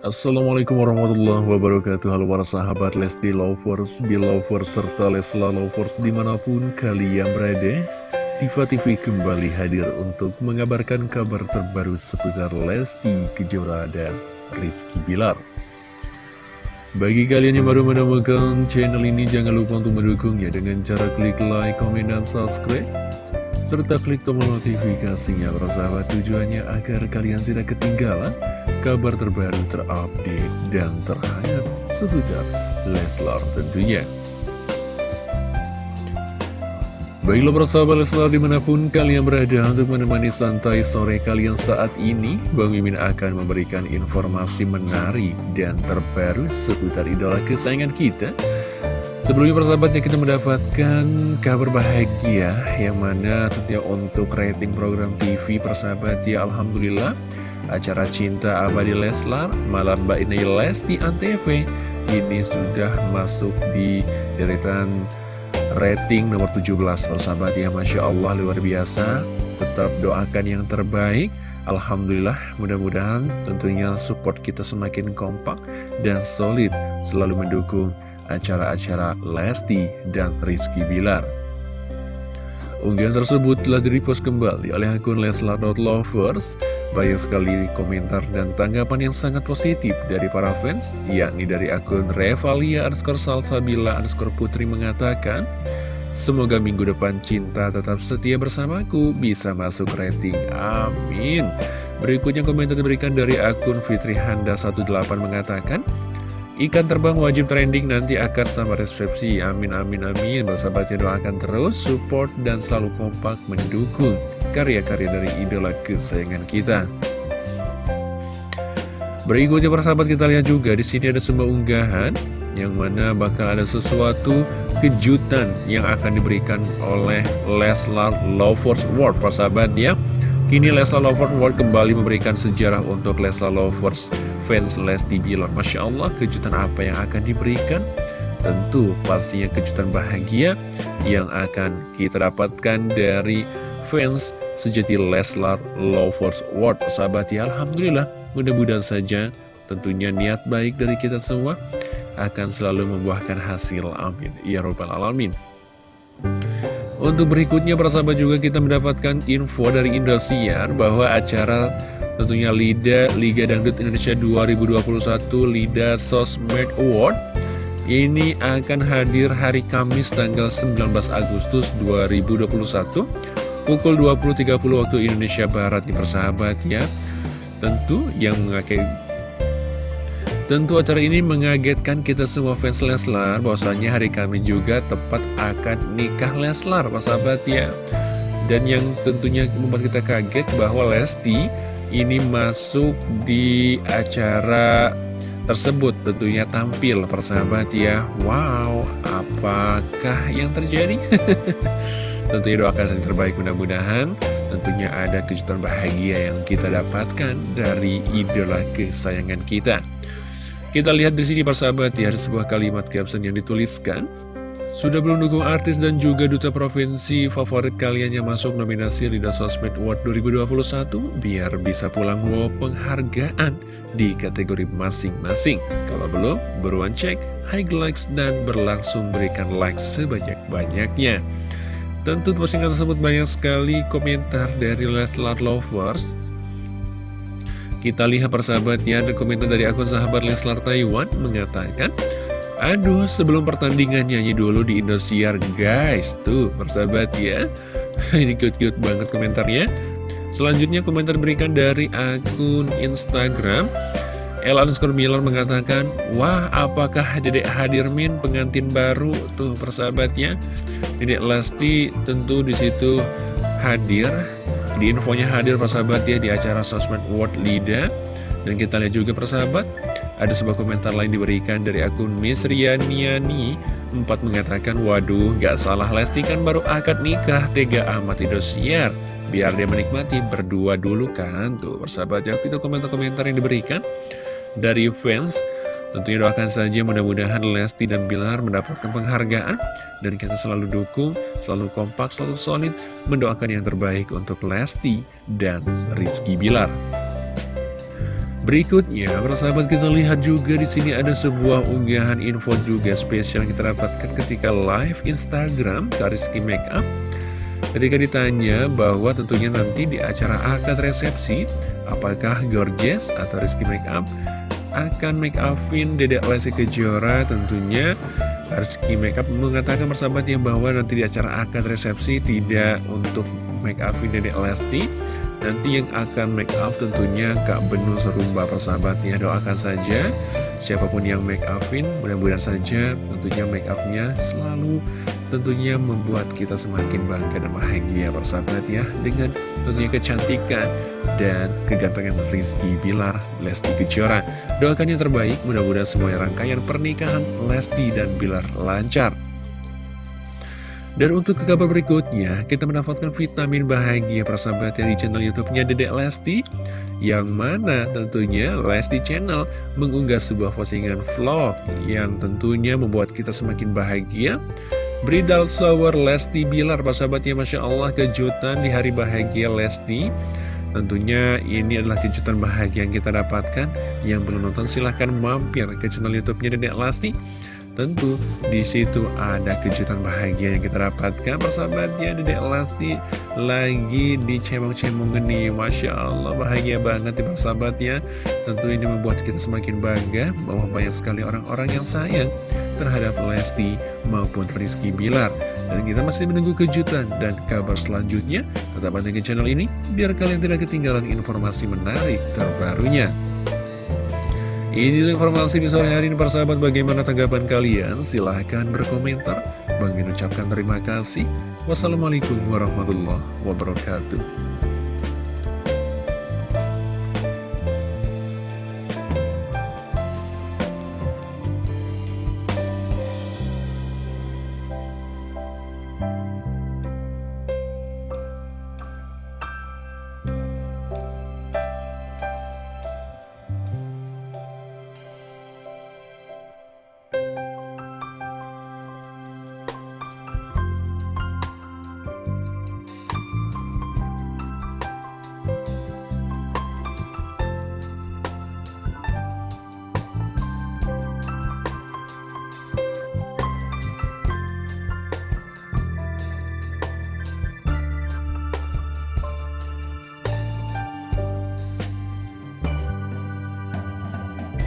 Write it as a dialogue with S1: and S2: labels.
S1: Assalamualaikum warahmatullahi wabarakatuh. Halo para sahabat Lesti Lovers, Belovers, serta Lesla Lovers di mana pun kalian berada Diva TV kembali hadir untuk mengabarkan kabar terbaru seputar Lesti Kejora dan Rizky Bilar. Bagi kalian yang baru menemukan channel ini jangan lupa untuk mendukungnya dengan cara klik like, komen, dan subscribe serta klik tombol notifikasinya sahabat tujuannya agar kalian tidak ketinggalan kabar terbaru terupdate dan terhangat seputar Leslar tentunya. Baiklah persahabat Leslar di mana pun kalian berada untuk menemani santai sore kalian saat ini Bang Mimin akan memberikan informasi menarik dan terbaru seputar idola kesayangan kita Sebelumnya persahabatnya kita mendapatkan kabar bahagia Yang mana tentunya untuk rating program TV persahabat ya Alhamdulillah. Acara Cinta Abadi Leslar Malam Mbak Inai Lesti Antv ini sudah masuk di deretan rating nomor 17 persahabat ya Masya Allah luar biasa. Tetap doakan yang terbaik. Alhamdulillah mudah-mudahan tentunya support kita semakin kompak dan solid selalu mendukung acara-acara Lesti dan Rizky Bilar Unggahan tersebut telah direpost kembali oleh akun Leslar.lovers banyak sekali komentar dan tanggapan yang sangat positif dari para fans, yakni dari akun Revalia underscore Salsabila underscore Putri mengatakan, Semoga minggu depan cinta tetap setia bersamaku bisa masuk rating. Amin. Berikutnya komentar diberikan dari akun Fitri Handa 18 mengatakan, Ikan terbang wajib trending nanti akan sama resepsi. Amin, amin, amin. Bersahabatnya doakan terus, support, dan selalu kompak mendukung karya-karya dari idola kesayangan kita. Berikutnya persahabat kita lihat juga di sini ada sebuah unggahan yang mana bakal ada sesuatu kejutan yang akan diberikan oleh Leslar Lovers World persahabat ya. Kini Leslar Lovers World kembali memberikan sejarah untuk Leslar Lovers fans Lesti Bilar. Masya Allah kejutan apa yang akan diberikan? Tentu pastinya kejutan bahagia yang akan kita dapatkan dari fans sejati Leslar Lovers World sahabat ya Alhamdulillah mudah-mudahan saja tentunya niat baik dari kita semua akan selalu membuahkan hasil amin ya robbal alamin untuk berikutnya para sahabat juga kita mendapatkan info dari Indosiar bahwa acara tentunya LIDA Liga Dangdut Indonesia 2021 LIDA Sosmed Award. Ini akan hadir hari Kamis tanggal 19 Agustus 2021 pukul 20.30 waktu Indonesia Barat nih persahabat ya. Tentu yang mengakai Tentu acara ini mengagetkan kita semua fans Leslar bahwasanya hari kami juga tepat akan nikah Leslar persahabat ya. Dan yang tentunya membuat kita kaget bahwa Lesti ini masuk di acara tersebut tentunya tampil persahabat ya Wow apakah yang terjadi? Tentunya doakan yang terbaik mudah-mudahan tentunya ada kejutan bahagia yang kita dapatkan dari idola kesayangan kita. Kita lihat di sini persahabat ya, ada sebuah kalimat caption yang dituliskan. Sudah belum dukung artis dan juga duta provinsi favorit kalian yang masuk nominasi Lidah Sosmed Award 2021 biar bisa pulang bawa penghargaan di kategori masing-masing. Kalau belum, beruan cek, likes dan berlangsung berikan like sebanyak-banyaknya. Tentu postingan tersebut banyak sekali komentar dari Leslar Lovers Kita lihat persahabatnya ada komentar dari akun sahabat Leslar Taiwan mengatakan Aduh sebelum pertandingan nyanyi dulu di Indosiar guys Tuh persahabat ya Ini cute-cute banget komentarnya Selanjutnya komentar diberikan dari akun Instagram El underscore Miller mengatakan, Wah, apakah Dedek Hadirmin pengantin baru? Tuh, persahabatnya. Dedek Lesti tentu di situ hadir. Di infonya hadir persahabatnya di acara Sosmed World Lida. Dan kita lihat juga persahabat, ada sebuah komentar lain diberikan dari akun Miss Rianiani. Empat mengatakan, Waduh, gak salah Lesti kan baru akad nikah, tega amat Indosiar. Biar dia menikmati berdua dulu kan. Tuh, persahabat ya, itu komentar-komentar yang diberikan dari fans Tentunya doakan saja mudah-mudahan Lesti dan Bilar mendapatkan penghargaan Dan kita selalu dukung, selalu kompak, selalu solid Mendoakan yang terbaik untuk Lesti dan Rizky Bilar Berikutnya, persahabat kita lihat juga di sini ada sebuah unggahan info juga spesial yang kita dapatkan ketika live Instagram Kariski Makeup. Ketika ditanya bahwa tentunya nanti di acara akad resepsi, apakah Gorgeous atau Rizky Makeup? Akan make upin Dedek Lesti Kejora tentunya. Rizky Makeup mengatakan persahabatnya bahwa nanti di acara akad resepsi tidak untuk make upin Dedek Lesti Nanti yang akan make up tentunya Kak Benul Serumba persahabatnya Doakan saja. Siapa pun yang make upin Mudah-mudahan saja tentunya make upnya selalu tentunya membuat kita semakin bangga dan bahagia persahabat ya Dengan tentunya kecantikan dan kegantengan Rizky Bilar Lesti Kejora. Doakan yang terbaik mudah-mudahan semuanya rangkaian pernikahan Lesti dan Bilar lancar dan untuk ke kabar berikutnya, kita mendapatkan vitamin bahagia persahabat di channel YouTube-nya Dedek Lesti. Yang mana tentunya Lesti Channel mengunggah sebuah postingan vlog yang tentunya membuat kita semakin bahagia. Bridal Shower Lesti Bilar, persahabatnya Masya Allah kejutan di hari bahagia Lesti. Tentunya ini adalah kejutan bahagia yang kita dapatkan. Yang belum nonton silahkan mampir ke channel YouTube-nya Dedek Lesti. Tentu di situ ada kejutan bahagia yang kita dapatkan persahabatnya Dedek Lesti lagi dicemong-cemong nih Masya Allah bahagia banget ya persahabatnya. Tentu ini membuat kita semakin bangga bahwa banyak sekali orang-orang yang sayang terhadap Lesti maupun Rizky Bilar. Dan kita masih menunggu kejutan dan kabar selanjutnya. Tetap pantengin channel ini biar kalian tidak ketinggalan informasi menarik terbarunya ini informasi di sore hari ini persahabat bagaimana tanggapan kalian? Silahkan berkomentar. Bang ucapkan terima kasih. Wassalamualaikum warahmatullahi wabarakatuh.